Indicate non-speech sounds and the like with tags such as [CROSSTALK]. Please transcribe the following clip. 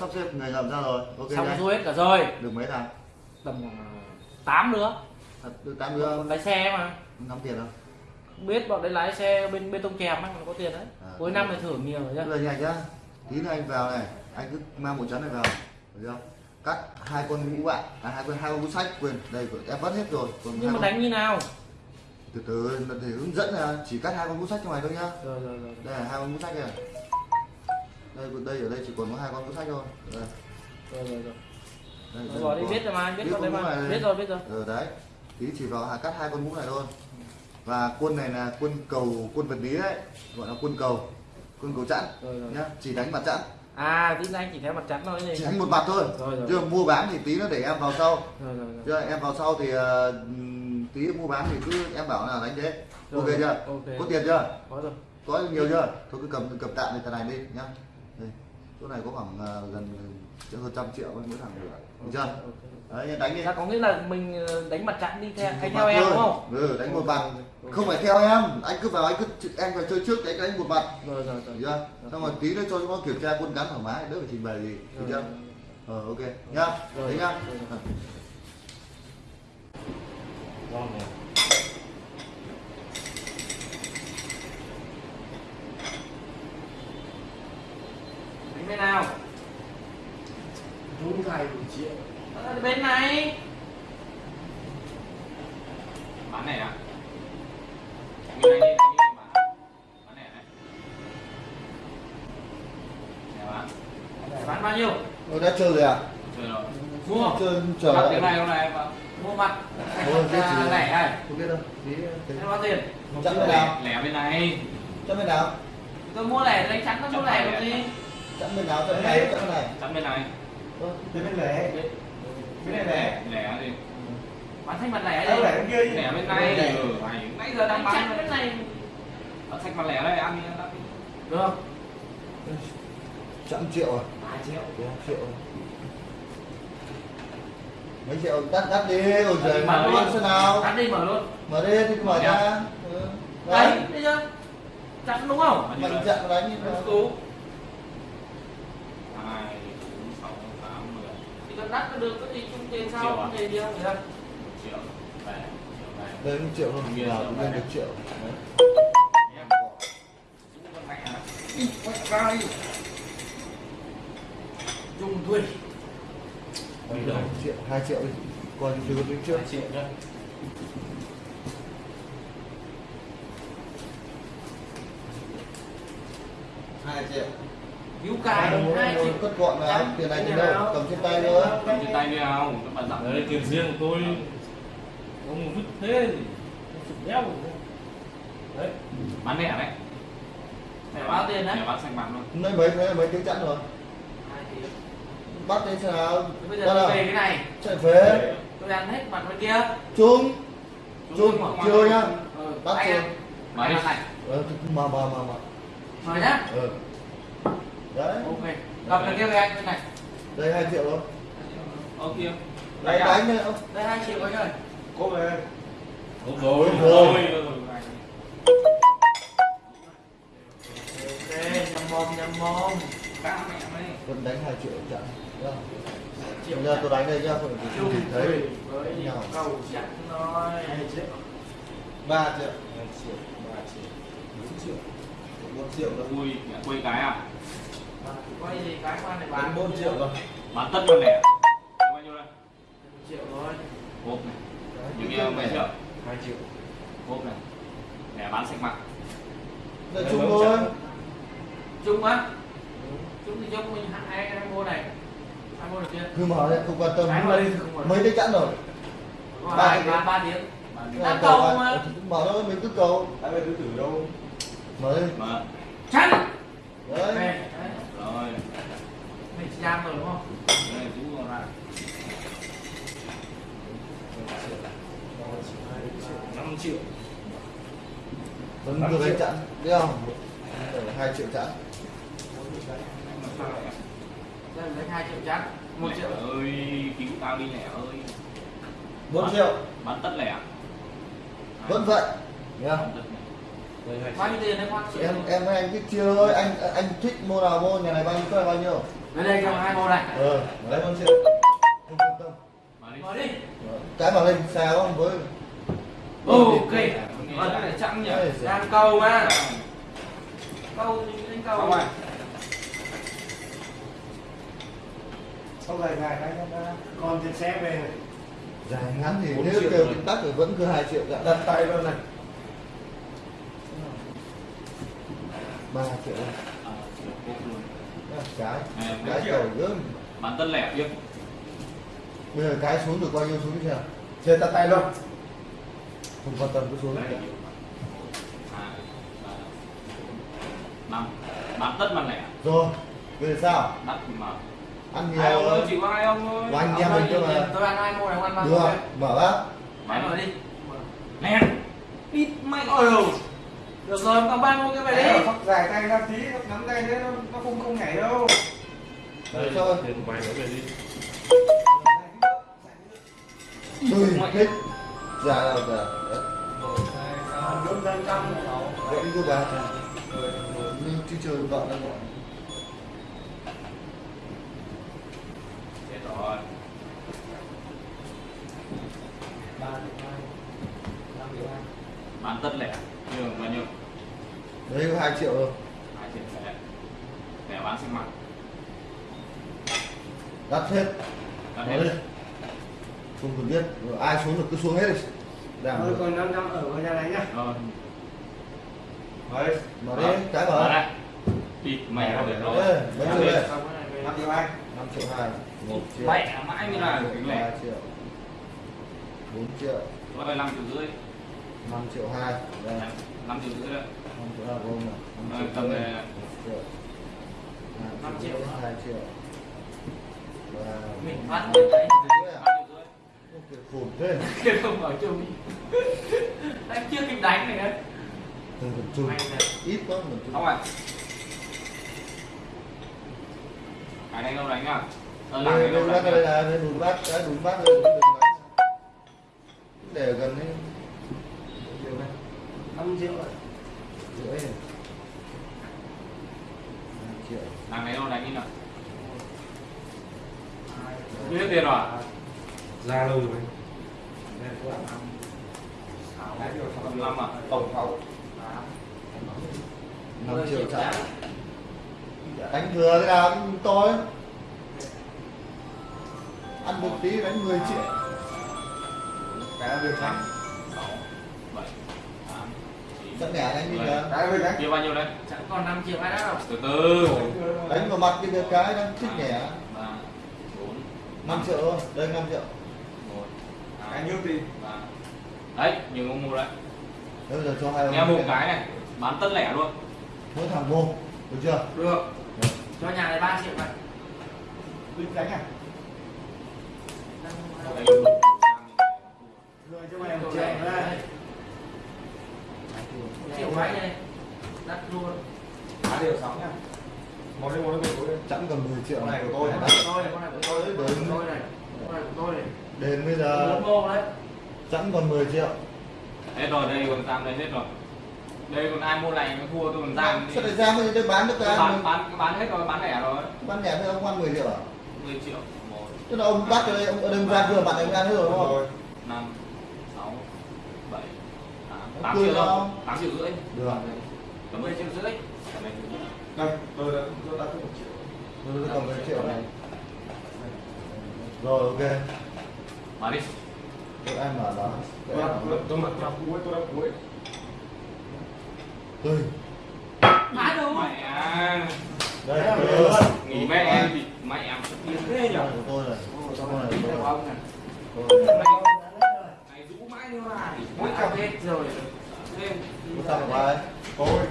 sắp xếp người ngầm ra rồi. Ok xong đây. xuôi hết cả rồi. Được mấy thằng? Tầm 8 nữa. Thật, được tám đứa lái xe mà. Năm tiền không? Không biết bọn đấy lái xe bên bên tông chèm ấy, nó có tiền đấy. À. cuối năm này thưởng nhiều rồi giờ nhanh nhá. Tí nữa anh vào này. Anh cứ mang một chắn này vào. Được chưa? Cắt hai con mũ bạn. À, hai con hai con mũ sách. Quên đây em vắt hết rồi. Còn nhưng mà con- đánh như nào? Từ từ thì hướng dẫn là chỉ cắt hai con mũ sách trong này thôi nhá. Rồi rồi rồi. Đây là hai con mũ sách này đây đây ở đây chỉ còn có hai con mũ sách thôi. Đây, rồi rồi rồi. Đây, đi biết rồi mà biết biết rồi mà. biết rồi biết rồi. Ờ đấy. Tí chỉ vào hạ cắt hai con mũ này thôi. Và quân này là quân cầu quân vật lý đấy. Gọi là quân cầu. Quân cầu chẵn rồi rồi. nhá. Chỉ đánh mặt chẵn. À tí anh chỉ theo mặt trắng thôi chỉ đánh một mặt thôi. Rồi, rồi. chứ mua bán thì tí nó để em vào sau. Rồi rồi rồi. Chưa em vào sau thì ừm, tí mua bán thì cứ em bảo là đánh thế. Rồi, ok chưa? ok. có tiền chưa? Có rồi. Có nhiều chưa? Thôi cứ cầm cầm tạm này thằng này đi nhá đây chỗ này có khoảng ờ, gần gần hơn trăm triệu mỗi thằng được được chưa? Ok. đấy đánh đi. Dạ, có nghĩa là mình ờ, đánh mặt trận đi theo anh mặt theo em đúng không? Ừ, đánh một mặt. không phải theo em. Anh cứ vào anh cứ em phải chơi trước đánh đánh một mặt. Rồi rồi rồi. Được chưa? Xong rồi tí nữa cho nó kiểm tra quân cán thoải mái đỡ phải trình bày gì được chưa? ờ ok. Nhá đấy nhá Rồi. Ờ. Ngon này. Đánh bên nào? Vốn thầy một triệu bên này. bán này à bên này đi đi bán này bán Bán bao nhiêu? Tôi đã chơi rồi à chơi rồi Mua. chơi chờ lại. tiếng này hôm nay Mua mặt. À, lẻ này. không biết đâu Em bao tiền? nào lẻ bên này chặn bên nào Tôi mua lẻ đánh chắn nó mua lẻ còn gì? Chặn bên nào chặn bên này chặn bên này chắn bên này Thế bên lẻ Bên này lẻ lẻ gì Bán thanh mặt lẻ Đâu đi. lẻ bên kia lẻ bên này ừ mày nãy giờ đang bán bên này. Nó thạch mặt lẻ đây ăn Được không? chặn triệu à 2 triệu. Đúng không? triệu mấy triệu đắt đắt đi ôi trời Mở luôn. xem nào Cắt đi mở luôn. mở đi thì mở ra Ừ. Đấy, bây giờ. Chắn đúng không? Đây? chặn đánh Tú hai bốn sáu tám mười Thì con đắt nó được có gì chung tiền sao? Không thể đi đâu. Được không? triệu về triệu về đây một triệu thôi Nguyên nào cũng lên này. được triệu em à quay ra đi. Dùng thuê. Bây giờ triệu hai triệu đi coi như chưa tính trước hai triệu nhá hai triệu Cứu cài Muốn- 2 muốn triệu. cất gọn nào Chắn. tiền này Cái tiền đâu? Cầm trên tay nữa cầm trên tay đi không các bạn dặn. Đấy, tiền riêng của tôi. Ông vứt thế thì chụp đeo rồi. đấy. Bán lẻ đấy. Phải bao tiền đấy? Lẻ bán xanh bạc luôn. Nơi mấy mấy mấy tiếng chẵn rồi? 2 triệu. bắt Thế Bây giờ tôi về cái này. chạy về. Tôi ăn hết mặt bên kia. chung. Chung chung. chưa nhá. Ừ, Bắt đi. ăn này. ờ mà mà mà mà. Mời nhá. ừ đấy. Ok. Gặp là kia với anh bên này. đây hai triệu thôi. Ô kia. Đánh đánh đấy ông Đây 2 triệu anh ơi. Cô về. Đúng rồi Đúng rồi. rồi Ok, nhầm mồm nhầm mồm. Cá mẹ mày vẫn đánh hai triệu chặn Nhá. Triệu giờ tôi đánh đây nhá không nhìn thấy với cầu chắn thôi. 2 triệu. Ba triệu. 2 triệu 3 triệu. 4 triệu. 4 triệu rồi Ui, mẹ quây cái à Quay gì cái quan này bán Bán 4 triệu rồi Bán tất con lẻ Bao nhiêu đây? Một triệu thôi. Hộp này. Nhiều kia mấy triệu 2 triệu. Hộp này. Lẻ bán sạch mặt đây chung thôi. Chung á? Chung thì chung mình hai hai mua này. Hai mua được chưa? cứ mở đấy không quan tâm. Mấy cái chẵn rồi. Ba hai ba ba tiếng. Ờ, cầu mà. cứ mở thôi mình cứ cầu. Ai về tứ tử đâu. Mở đi. Mở Chắn. đấy Ok. đấy. Rồi Mình chỉ giam rồi đúng không? Đây, rũ ra 5 triệu vẫn cứ biết không? Để hai triệu chặn Đây lấy 2 triệu chắn. 1 Lẻ triệu. ơi, cứu tao đi lẻ ơi. 4 triệu. Bán tất lẻ vẫn vậy. Nhá Bán bao nhiêu tiền đấy khoan triệu em em với anh thích chia thôi. Anh anh thích mua nào mua nhà này bao nhiêu cái này bao nhiêu? Đây đây cho hai mô này. Ờ đấy con triệu không quan tâm. Mở đi. cái mà lên xe không? Với ok. Vâng cái này chẵn nhỉ. đang câu mà câu thì lên câu. Không à. sau này ngày cái con trên xe về dài ngắn thì nếu kêu tính tắc thì vẫn cứ hai triệu cả. Đặt tay luôn này. Ba triệu. À, cái Này, cái triệu. cầu gớm. Bán tân lẻ tiếp. bây giờ cái xuống được bao nhiêu xuống chưa chơi đặt tay luôn. Không quan tâm cứ xuống. Đấy. Một, hai, ba, bốn, năm. Bán tất bán lẻ. rồi bây giờ sao Đắt mà. ăn Hai ông nhiều ơi, chỉ có hai ông thôi. Anh em mình cơ mà tôi ăn hai mô này ăn ba được này mở bác Mày mở đi Nè. Ít mày. ôi ừ được rồi còn ba mô cái về Đấy, đi phóc dài tay ra tí nắm tay thế nó nó không không nhảy đâu Đây, Thôi. tiền mày nữa về đi. tôi thích dạ là dạ bốn trăm trăm vậy đi cô bà nhưng chứ chơi vợ đang gọi Chết rồi. ba năm Bán tất lẻ. Nhưng bao nhiêu? đấy có hai triệu rồi Hai triệu lẻ. Lẻ bán sinh mặt. đắt hết Đắt nói hết. đi không cần biết Rồi ai xuống được cứ xuống hết đi đảm thôi còn năm trăm ở nhà này nhá Rồi. đấy mở đi cái Mở mở đây. Địt mẹ rồi. Để rồi. Ê, mấy này về. năm triệu hai năm triệu hai. Một triệu. Mẹ mãi mới là cái lẻ. ba triệu. Bốn triệu. Rồi 5 triệu rưỡi. năm triệu hai. Đây 5 triệu rưỡi đấy. năm triệu hai gồm này năm tầm này. một triệu. Năm năm triệu triệu nữa. hai triệu. Và mình phát đấy 5 kiểu khủng thế. [LAUGHS] Kia không ở chung anh chưa kịp đánh này đấy. Chung. Này. ít quá chút Không à. Cái này đâu đánh à? Ờ, làm cái đây đâu bác đánh đây là đùn bát cái đùn bát đùn bát để gần đây. Triệu này năm triệu rồi rưỡi triệu Làm cái đâu đánh đi nào? Hết tiền rồi à? Ra lâu rồi. năm. À? tổng sáu năm triệu trả đánh thừa thế nào cũng tôi ăn một tí đánh 10 triệu. Cái là năm tám chín chắc nhả đánh đi mười. kìa cái đấy Kia bao nhiêu đấy? chẳng còn 5 triệu ai đã đâu. Từ từ. Đánh vào mặt cái cái đang thích bốn. 5 triệu thôi đây 5 triệu. Cái nhiêu tiền ba. Đấy nhiều ông mua đấy. Bây giờ cho hai ông nghe một cái này. bán tất lẻ luôn. Mỗi thằng vô được chưa? Được cho nhà này 3 triệu này linh đánh à? Rồi cho mày một triệu ra triệu mấy đây. Đắt luôn. Cái điều sáu nhá một đây một đây một đây chẳng cần 10 triệu. Con này của tôi này. Tôi con này của tôi. Đấy, con này của tôi này. Con này của tôi này. Đến bây giờ chẳng còn 10 triệu. Hết rồi đây còn tam đây hết rồi đây còn ai mua này mới thua tôi còn giam sao lại ra đây bán được cái bán ăn bán bán hết rồi bán lẻ rồi. Bán nhẹ với ông ăn 10 triệu à? 10 triệu. Một tức là ông bắt ở đây ông ở đây ông ra chưa bạn anh ăn hết rồi đúng không? Năm sáu bảy tám. Tám triệu đâu? tám triệu rưỡi. Được. Cảm ơn 10 triệu rưỡi. Cảm ơn. đây tôi đã tôi đã có một triệu. Tôi cầm 10 triệu này rồi ok. Đi. Tôi em bảo đó tôi đã tôi tôi mặc trong cuối tôi đã cuối tôi mã đâu mẹ. À. đây. đấy. nghỉ mẹ em thì mẹ em xuất tiên thế nhỉ của tôi của tôi ông này. này. Rũ mãi nữa mà Mỗi cặp hết rồi. Thêm. Sao của ai tôi